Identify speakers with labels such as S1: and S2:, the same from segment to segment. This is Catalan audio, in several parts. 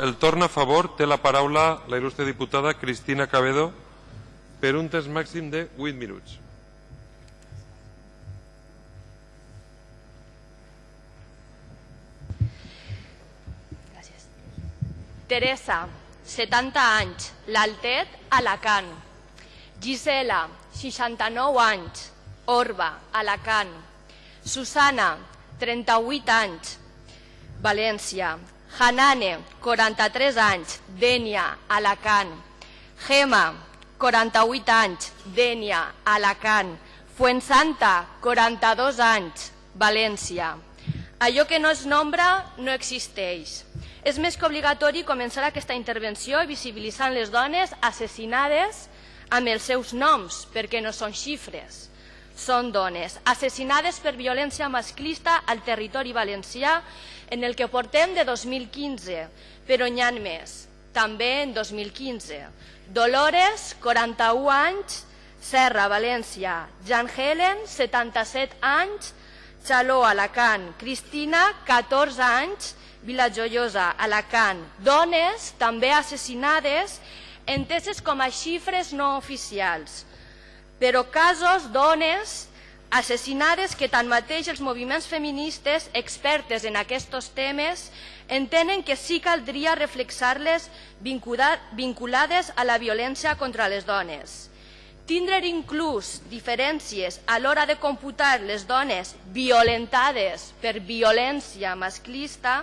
S1: El torn a favor té la paraula la il·lustre diputada Cristina Cabedo per un temps màxim de 8 minuts.
S2: Gràcies. Teresa, 70 anys, l'Altet, Alacant. Gisela, 69 anys, Orba, Alacant. Susana, 38 anys, València. Hanane, 43 anys, Dènia, Alacant. Gema, 48 anys, Dènia, Alacant. Fuensanta, 42 anys, València. Allò que no es nombra no existeix. És més que obligatori començar aquesta intervenció visibilitzant les dones assassinades amb els seus noms, perquè no són xifres. Són dones assassinades per violència masclista al territori valencià en el que portem de 2015, però n'hi ha més, també en 2015. Dolores, 41 anys, Serra, València. Jan Helen, 77 anys, Xaló, Alacant. Cristina, 14 anys, Vila Joiosa, Alacant. Dones també assassinades, enteses com a xifres no oficials. Però casos, dones, assassinades que tanmateix els moviments feministes expertes en aquests temes entenen que sí caldria reflexar-les vinculades a la violència contra les dones. Tindre inclús diferències a l'hora de computar les dones violentades per violència masclista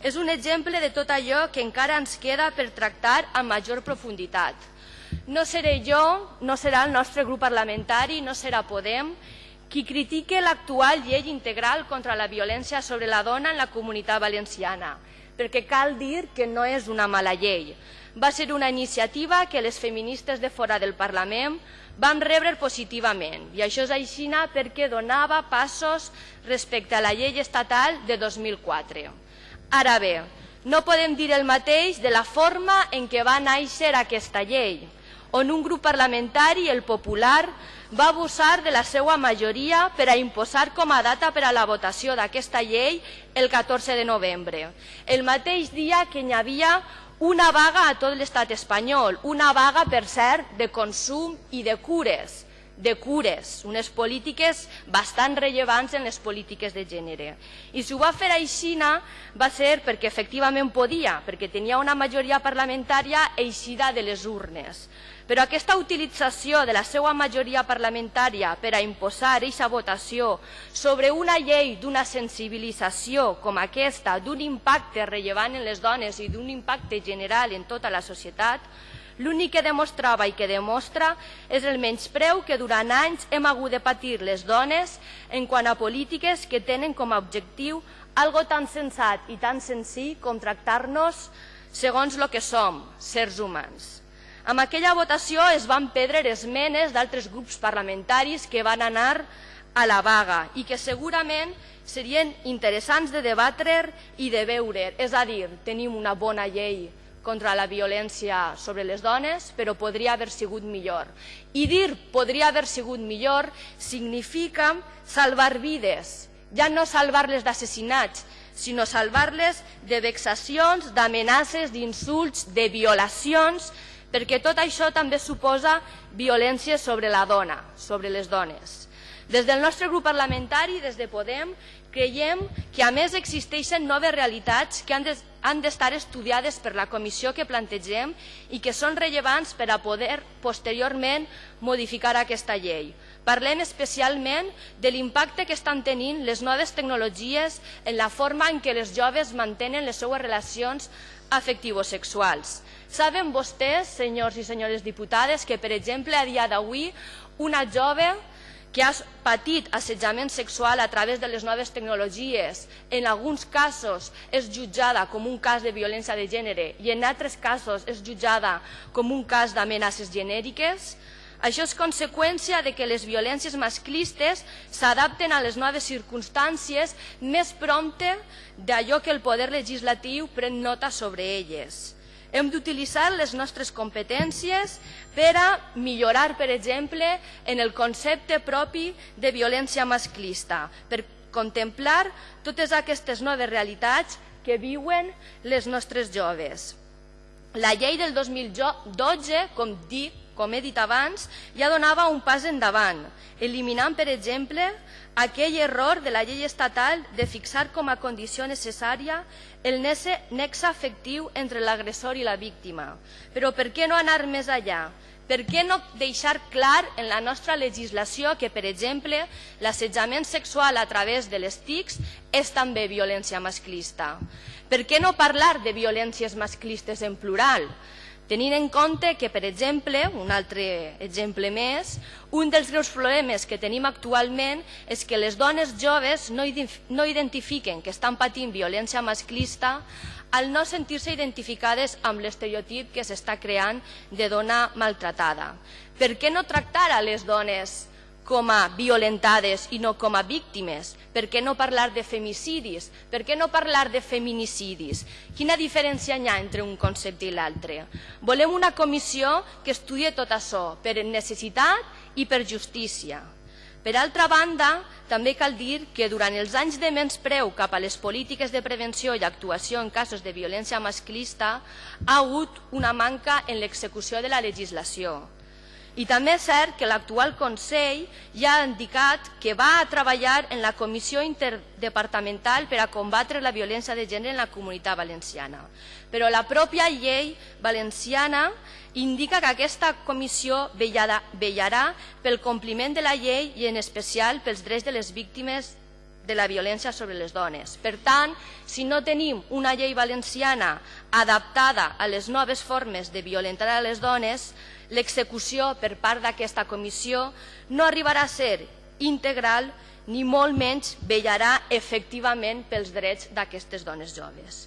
S2: és un exemple de tot allò que encara ens queda per tractar amb major profunditat. No seré jo, no serà el nostre grup parlamentari, no serà Podem, qui critique l'actual llei integral contra la violència sobre la dona en la comunitat valenciana, perquè cal dir que no és una mala llei. Va ser una iniciativa que les feministes de fora del Parlament vam rebre positivament i això és aixina perquè donava passos respecte a la llei estatal de 2004. Ara bé, no podem dir el mateix de la forma en què va néixer aquesta llei, on un grup parlamentari, el popular, va abusar de la seva majoria per a imposar com a data per a la votació d'aquesta llei el 14 de novembre, el mateix dia que hi havia una vaga a tot l'estat espanyol, una vaga, per cert, de consum i de cures, de cures, unes polítiques bastant rellevants en les polítiques de gènere. I si ho va fer aixina va ser perquè efectivament podia, perquè tenia una majoria parlamentària eixida de les urnes. Però aquesta utilització de la seva majoria parlamentària per a imposar aquesta votació sobre una llei d'una sensibilització com aquesta, d'un impacte rellevant en les dones i d'un impacte general en tota la societat, l'únic que demostrava i que demostra és el menyspreu que durant anys hem hagut de patir les dones en quant a polítiques que tenen com a objectiu algo tan sensat i tan senzill com tractar-nos segons el que som, sers humans. Amb aquella votació es van perdre esmenes d'altres grups parlamentaris que van anar a la vaga i que segurament serien interessants de debatre i de veure. És a dir, tenim una bona llei contra la violència sobre les dones, però podria haver sigut millor. I dir podria haver sigut millor significa salvar vides, ja no salvar-les d'assassinats, sinó salvar-les de vexacions, d'amenaces, d'insults, de violacions, perquè tot això també suposa violència sobre la dona, sobre les dones. Des del nostre grup parlamentari, des de Podem, creiem que a més existeixen noves realitats que han d'estar estudiades per la comissió que plantegem i que són rellevants per a poder posteriorment modificar aquesta llei. Parlem especialment de l'impacte que estan tenint les noves tecnologies en la forma en què les joves mantenen les seues relacions afectivosexuals. Saben vostès, senyors i senyores diputades, que, per exemple, a dia d'avui, una jove que ha patit assetjament sexual a través de les noves tecnologies, en alguns casos és jutjada com un cas de violència de gènere i en altres casos és jutjada com un cas d'amenaces genèriques, això és conseqüència de que les violències masclistes s'adapten a les noves circumstàncies més prompte d'allò que el poder legislatiu pren nota sobre elles. Hem d'utilitzar les nostres competències per a millorar, per exemple, en el concepte propi de violència masclista, per contemplar totes aquestes noves realitats que viuen les nostres joves. La llei del 2012, com, dic, com he dit abans, ja donava un pas endavant, eliminant, per exemple, aquell error de la llei estatal de fixar com a condició necessària el nexe afectiu entre l'agressor i la víctima. Però per què no anar més allà? Per què no deixar clar en la nostra legislació que, per exemple, l'assetjament sexual a través de les TICs és també violència masclista? Per què no parlar de violències masclistes en plural? Tenint en compte que, per exemple, un altre exemple més, un dels greus problemes que tenim actualment és que les dones joves no, no identifiquen que estan patint violència masclista al no sentir-se identificades amb l'estereotip que s'està creant de dona maltratada. Per què no tractar a les dones com a violentades i no com a víctimes? Per què no parlar de femicidis? Per què no parlar de feminicidis? Quina diferència hi ha entre un concepte i l'altre? Volem una comissió que estudi tot això per necessitat i per justícia. Per altra banda, també cal dir que durant els anys de menyspreu cap a les polítiques de prevenció i actuació en casos de violència masclista ha hagut una manca en l'execució de la legislació. I també és cert que l'actual Consell ja ha indicat que va a treballar en la Comissió Interdepartamental per a combatre la violència de gènere en la comunitat valenciana. Però la pròpia llei valenciana indica que aquesta comissió vellarà pel compliment de la llei i en especial pels drets de les víctimes de la violència sobre les dones. Per tant, si no tenim una llei valenciana adaptada a les noves formes de violentar a les dones, l'execució per part d'aquesta comissió no arribarà a ser integral ni molt menys vellarà efectivament pels drets d'aquestes dones joves.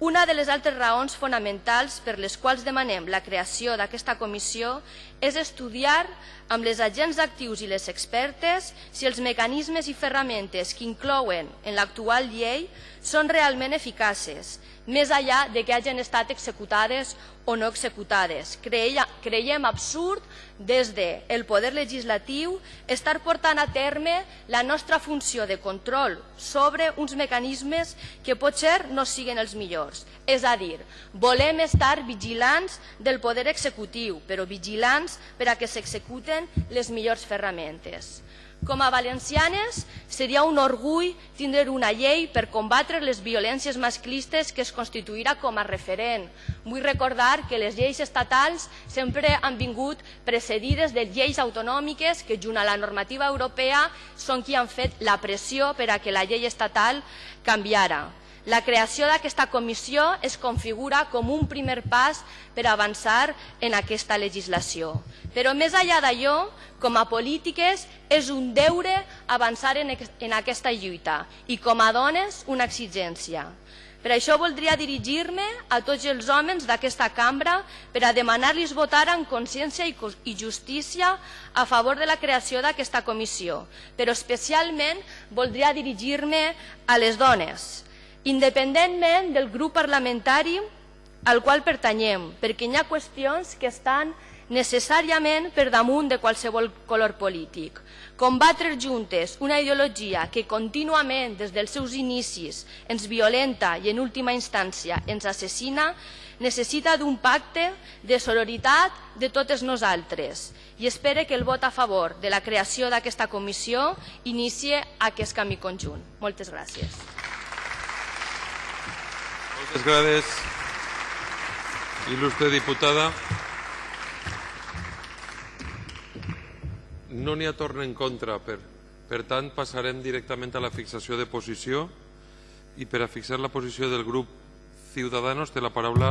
S2: Una de les altres raons fonamentals per les quals demanem la creació d'aquesta comissió és estudiar amb les agents actius i les expertes si els mecanismes i ferramentes que inclouen en l'actual llei són realment eficaces més enllà de que hagin estat executades o no executades. Creiem absurd des del de poder legislatiu estar portant a terme la nostra funció de control sobre uns mecanismes que potser no siguin els millors. És a dir, volem estar vigilants del poder executiu, però vigilants per a que s'executen les millors ferramentes. Com a valencianes, seria un orgull tindre una llei per combatre les violències masclistes que es constituirà com a referent. Vull recordar que les lleis estatals sempre han vingut precedides de lleis autonòmiques que, junt a la normativa europea, són qui han fet la pressió per a que la llei estatal canviara. La creació d'aquesta comissió es configura com un primer pas per avançar en aquesta legislació. Però més enllà d'allò, com a polítiques, és un deure avançar en, aquesta lluita i com a dones una exigència. Per això voldria dirigir-me a tots els homes d'aquesta cambra per a demanar-los votar en consciència i justícia a favor de la creació d'aquesta comissió, però especialment voldria dirigir-me a les dones, independentment del grup parlamentari al qual pertanyem, perquè hi ha qüestions que estan necessàriament per damunt de qualsevol color polític. Combatre juntes una ideologia que contínuament des dels seus inicis ens violenta i en última instància ens assassina necessita d'un pacte de sororitat de totes nosaltres i espere que el vot a favor de la creació d'aquesta comissió inicie aquest camí conjunt. Moltes gràcies.
S1: Moltes gràcies, il·lustre diputada. No n'hi ha torn en contra, per, per tant passarem directament a la fixació de posició i per a fixar la posició del grup Ciudadanos té la paraula